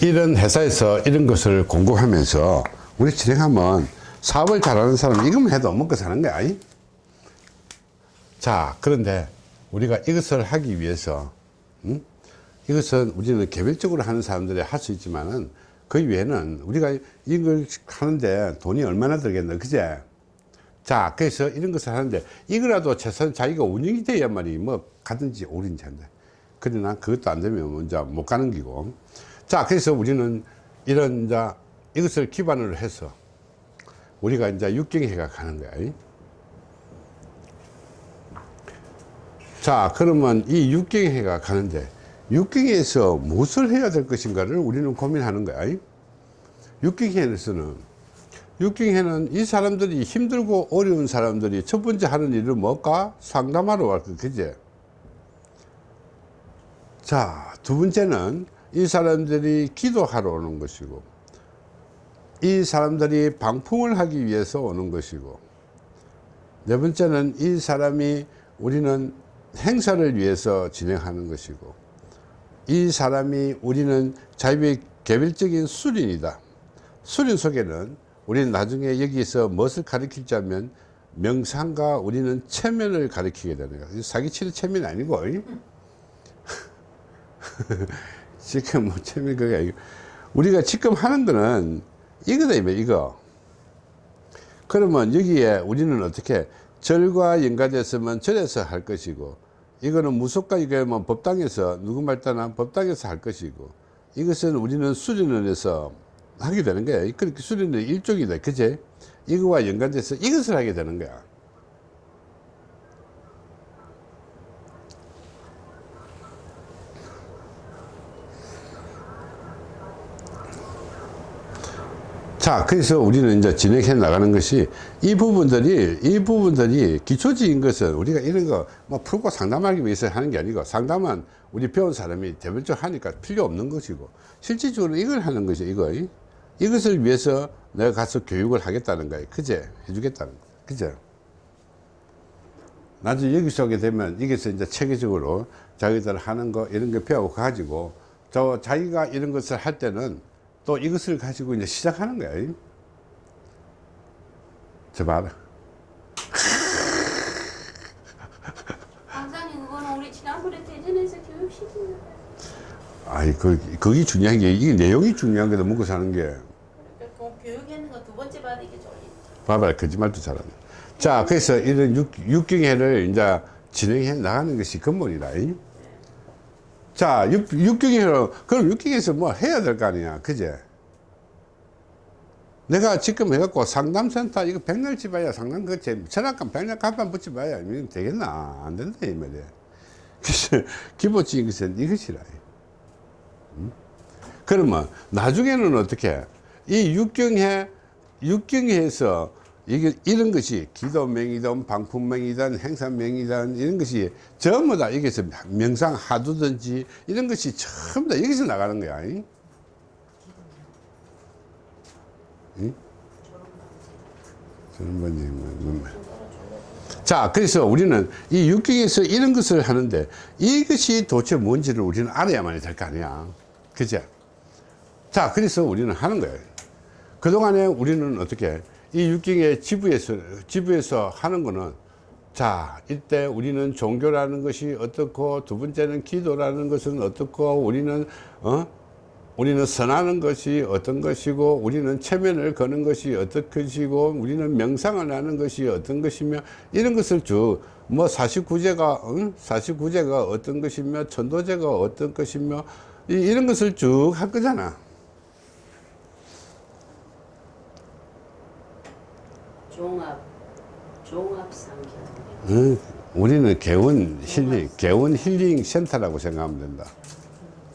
이런 회사에서 이런 것을 공급하면서 우리 진행하면 사업을 잘하는 사람 이것만 해도 먹고 사는 거야 이? 자 그런데 우리가 이것을 하기 위해서 음? 이것은 우리는 개별적으로 하는 사람들이 할 수 있지만은 그 외에는 우리가 이걸 하는데 돈이 얼마나 들겠나 그제 자 그래서 이런 것을 하는데 이거라도 최소한 자기가 운영이 돼야만이 뭐 가든지 오든지 한다 그러나 그것도 안 되면 먼저 못 가는 기고 자 그래서 우리는 이런 이제 이것을 기반으로 해서 우리가 이제 육경회가 가는 거야 이? 자 그러면 이 육경회가 가는데 육경회에서 무엇을 해야 될 것인가를 우리는 고민하는 거야 이? 육경회에서는 육경회는 이 사람들이 힘들고 어려운 사람들이 첫 번째 하는 일은 뭘까? 상담하러 갈 거, 그제? 자, 두 번째는 이 사람들이 기도하러 오는 것이고, 이 사람들이 방풍을 하기 위해서 오는 것이고, 네 번째는 이 사람이 우리는 행사를 위해서 진행하는 것이고, 이 사람이 우리는 자유의 개별적인 수련이다. 수련 속에는 우리는 나중에 여기서 무엇을 하면 명상과 우리는 체면을 가르치게 되는 거야. 사기치는 체면이 아니고. 지금 뭐 체면 그게 아니고. 우리가 지금 하는 거는 이거다, 이거. 그러면 여기에 우리는 어떻게 절과 연관됐으면 절에서 할 것이고, 이거는 무속과 뭐 법당에서, 누구 말따나 법당에서 할 것이고, 이것은 우리는 수련을 해서 하게 되는 거야. 그렇게 수련의 일종이다. 그제? 이거와 연관돼서 이것을 하게 되는 거야. 자, 그래서 우리는 이제 진행해 나가는 것이 이 부분들이, 이 부분들이 기초적인 것은 우리가 이런 거 뭐 풀고 상담하기 위해서 하는 게 아니고 상담은 우리 배운 사람이 대별적으로 하니까 필요 없는 것이고 실질적으로 이걸 하는 것이 이거. 이것을 위해서 내가 가서 교육을 하겠다는 거예요. 그제? 해주겠다는 거예요. 그제? 나중에 여기서 오게 되면 여기서 이제 체계적으로 자기들 하는 거 이런 거 배워 가지고 저 자기가 이런 것을 할 때는 또 이것을 가지고 이제 시작하는 거예요. 저 봐라. 강사님 그거는 우리 지난번에 대전에서 교육시킨 거 아이, 그, 그게 중요한 게, 이게 내용이 중요한 거다, 먹고 사는 게. 그 교육하는 거 두 번째 받으기 졸리 봐봐라, 거짓말도 잘하네. 자, 그래서 이런 육, 육경회를 이제 진행해 나가는 것이 근본이다. 이? 자, 육, 육경회로, 그럼 육경회에서 뭐 해야 될 거 아니야. 그제? 내가 지금 해갖고 상담센터 이거 백날 집어야 상담 그 전화감 백날 간판 붙여봐야 되겠나? 안 된다, 이 말이야. 그래서 기본적인 것은 이것이라. 음? 그러면 나중에는 어떻게 이 육경회 육경회에서 이게 이런 것이 기도명이든 방풍명이든 행사명이든 이런 것이 전부 다 여기서 명상 하두든지 이런 것이 전부 다 여기서 나가는 거야. 이? 응? 자, 그래서 우리는 이 육경에서 이런 것을 하는데 이것이 도대체 뭔지를 우리는 알아야만 될 거 아니야. 그죠? 자, 그래서 우리는 하는 거예요. 그동안에 우리는 어떻게 이 육경의 지부에서, 지부에서 하는 거는 자, 이때 우리는 종교라는 것이 어떻고 두 번째는 기도라는 것은 어떻고 우리는, 어? 우리는 선하는 것이 어떤 것이고 우리는 체면을 거는 것이 어떤 것이고 우리는 명상을 하는 것이 어떤 것이며 이런 것을 쭉뭐 49제가 응? 49제가 어떤 것이며 천도제가 어떤 것이며 이, 이런 것을 쭉 할 거잖아 종합 종합 상견 응? 우리는 개운 힐링 개운 힐링 센터라고 생각하면 된다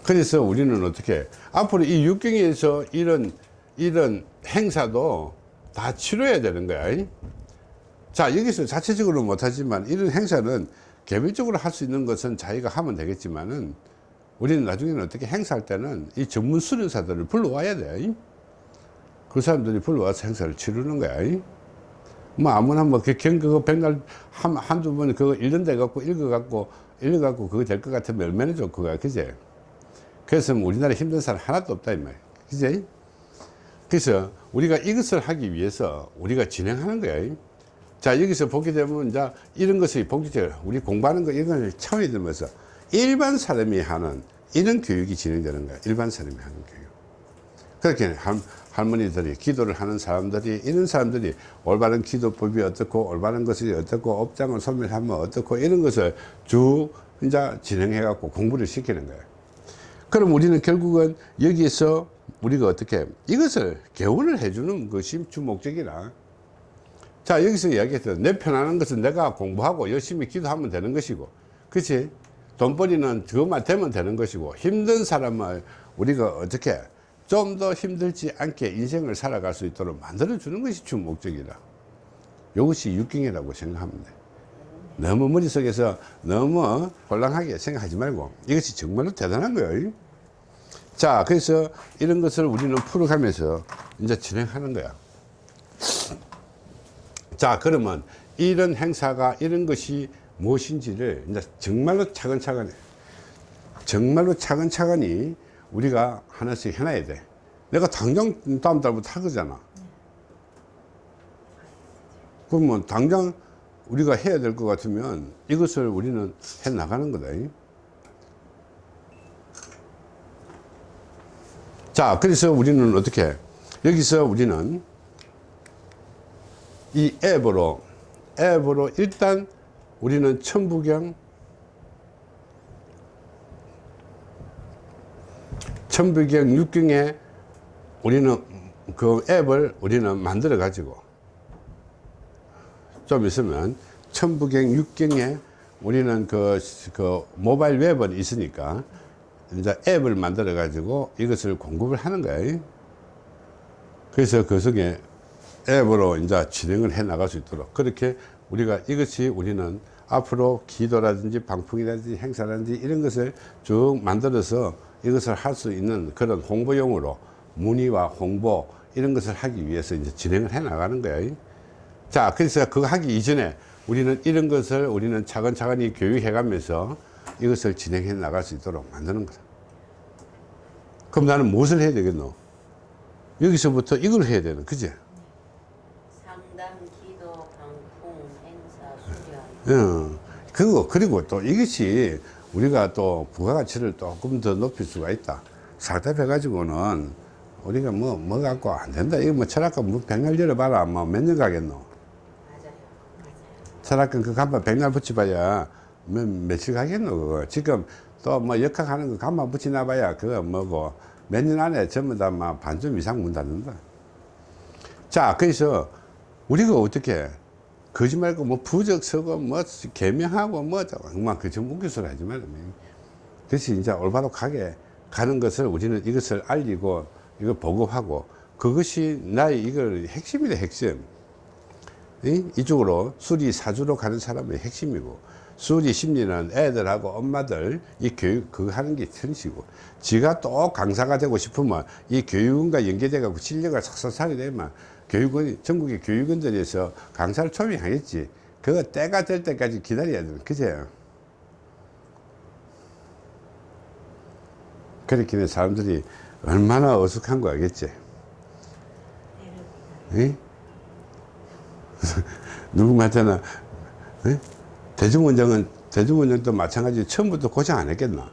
그래서 우리는 어떻게 앞으로 이 육경에서 이런 이런 행사도 다 치료해야 되는 거야. 이? 자 여기서 자체적으로 못하지만 이런 행사는 개별적으로 할 수 있는 것은 자기가 하면 되겠지만은 우리는 나중에는 어떻게 행사할 때는 이 전문 수련사들을 불러와야 돼. 이? 그 사람들이 불러와서 행사를 치르는 거야. 이? 뭐 아무나 뭐그 경그 백날 한 한두 번 그거 읽는데 갖고 읽어 갖고 읽어 갖고 그거 될 것 같으면 얼마나 거야. 그제? 그래서 우리나라에 힘든 사람 하나도 없다 이 말이야 그지 그래서 우리가 이것을 하기 위해서 우리가 진행하는 거야 자 여기서 보게 되면 이제 이런 것이 본격적으로 우리 공부하는 거 이걸 차원이 들면서 일반 사람이 하는 이런 교육이 진행되는 거야 일반 사람이 하는 교육 그렇게 할, 할머니들이 기도를 하는 사람들이 이런 사람들이 올바른 기도법이 어떻고 올바른 것이 어떻고 업장을 소멸하면 어떻고 이런 것을 쭉 이제 진행해 갖고 공부를 시키는 거예요. 그럼 우리는 결국은 여기에서 우리가 어떻게 이것을 개원을 해주는 것이 주 목적이라. 자 여기서 이야기했죠 내 편안한 것은 내가 공부하고 열심히 기도하면 되는 것이고 그치? 돈벌이는 그것만 되면 되는 것이고 힘든 사람을 우리가 어떻게 좀 더 힘들지 않게 인생을 살아갈 수 있도록 만들어 주는 것이 주 목적이라 이것이 육경이라고 돼 너무 머릿속에서 너무 홀랑하게 생각하지 말고 이것이 정말로 대단한 거예요. 자 그래서 이런 것을 우리는 풀어가면서 이제 진행하는 거야. 자 그러면 이런 행사가 이런 것이 무엇인지를 이제 정말로 차근차근 정말로 차근차근히 우리가 하나씩 해놔야 돼. 내가 당장 다음 달부터 할 거잖아. 그러면 당장 우리가 해야 될 것 같으면 이것을 우리는 해 나가는 거다. 자 그래서 우리는 어떻게 여기서 우리는 이 앱으로 앱으로 일단 우리는 천부경 천부경 육경에 우리는 그 앱을 우리는 만들어 가지고 좀 있으면 천부경 육경에 우리는 그, 그 모바일 웹은 있으니까 이제 앱을 만들어 가지고 이것을 공급을 하는 거예요 그래서 그 속에 앱으로 이제 진행을 해 나갈 수 있도록 그렇게 우리가 이것이 우리는 앞으로 기도라든지 방풍이라든지 행사라든지 이런 것을 쭉 만들어서 이것을 할 수 있는 그런 홍보용으로 문의와 홍보 이런 것을 하기 위해서 이제 진행을 해 나가는 거예요 자 그래서 그거 하기 이전에 우리는 이런 것을 우리는 차근차근히 교육해 가면서 이것을 진행해 나갈 수 있도록 만드는 거다 그럼 나는 무엇을 해야 되겠노? 여기서부터 이걸 해야 되는 그지? 상담, 기도, 방풍, 행사, 수련. 어, 그거 그리고 또 이것이 우리가 또 부가가치를 조금 더 높일 수가 있다. 상담해 가지고는 우리가 뭐 뭐 갖고 안 된다. 이거 뭐 철학과 뭐 백날 열어봐라. 뭐 몇 년 가겠노? 맞아요. 맞아요. 철학관 그 간판 백날 붙여봐야 몇, 며칠 가겠노 그거? 지금 또 뭐 역학하는 거 간판 붙이나 봐야 그거 뭐고 몇 년 안에 전부 다 막 반점 이상 문 닫는다. 자 그래서 우리가 어떻게 거짓말고 뭐 부적 서고 뭐 개명하고 뭐 정말 그 전문 기술 하지 말라 그래서 이제 올바로 가게 가는 것을 우리는 이것을 알리고 이걸 보급하고 그것이 나의 이걸 핵심이다 핵심 이? 이쪽으로 수리 사주로 가는 사람의 핵심이고 수리 심리는 애들하고 엄마들 이 교육 그거 하는 게 천시고 지가 또 강사가 되고 싶으면 이 교육원과 연계돼 갖고 실력을 싹싹하게 되면 교육원 전국의 교육원들에서 강사를 초빙하겠지. 그거 때가 될 때까지 기다려야 돼 그제 그렇게 는 사람들이 얼마나 어숙한 거 알겠지? 응? 누구한테나 대중운전은 대중운전도 마찬가지 처음부터 고생 안 했겠나?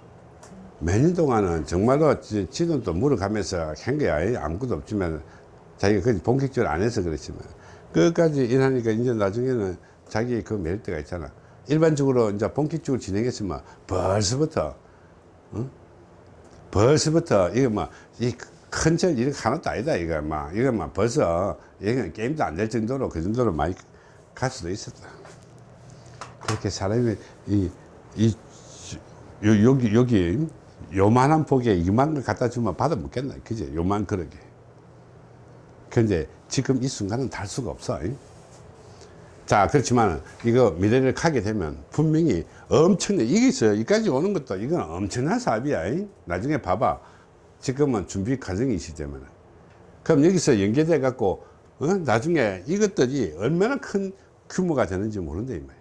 몇 년 동안은 정말로 지- 지돈도 물어가면서 한 거야 아무것도 없지만 자기가 그 본격적으로 안 해서 그렇지만 끝까지 일하니까 이제 나중에는 자기 그 때가 있잖아 일반적으로 이제 본격적으로 진행했으면 벌써부터 응? 벌써부터 이거 뭐이큰절 이렇게 하나도 아니다 이거 막 이거 막 벌써 이거 게임도 안 될 정도로 그 정도로 많이 갈 수도 있었다. 그렇게 사람이 이, 이, 요, 여기, 여기, 요만한 폭에 이만 걸 갖다 주면 받아 먹겠나? 그지? 요만 그러게. 근데 지금 이 순간은 달 수가 없어. 잉? 자, 그렇지만 이거 미래를 가게 되면 분명히 엄청난, 이게 있어요. 여기까지 오는 것도 이건 엄청난 사업이야. 잉? 나중에 봐봐. 지금은 준비 과정이시 때문에. 그럼 여기서 연계돼 갖고, 어? 나중에 이것들이 얼마나 큰 규모가 되는지 모른다, 이 말이야.